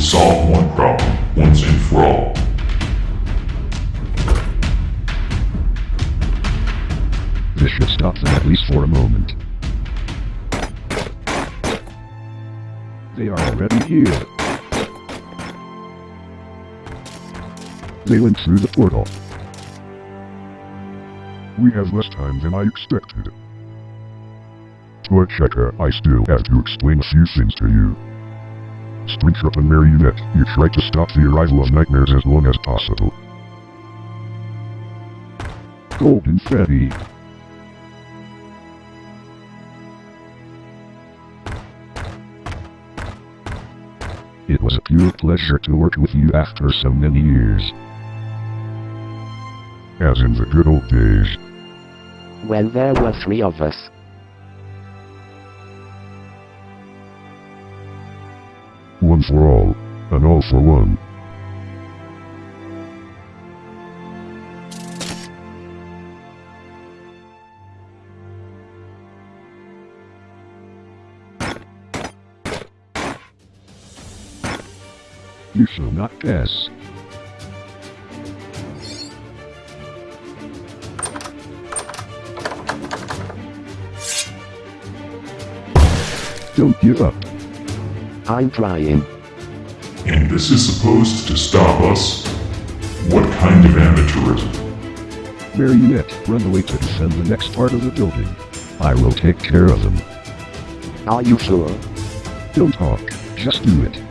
solve one problem once and for all. This should stop them at least for a moment. They are already here. They went through the portal. We have less time than I expected. Toy Chica, I still have to explain a few things to you. Springtrap and Marionette, you try to stop the arrival of nightmares as long as possible. Golden Freddy. It was a pure pleasure to work with you after so many years. As in the good old days. When there were three of us. One for all, and all for one. You shall not pass. Don't give up. I'm trying. And this is supposed to stop us? What kind of amateurism? Marionette, run away to defend the next part of the building. I will take care of them. Are you sure? Don't talk, just do it.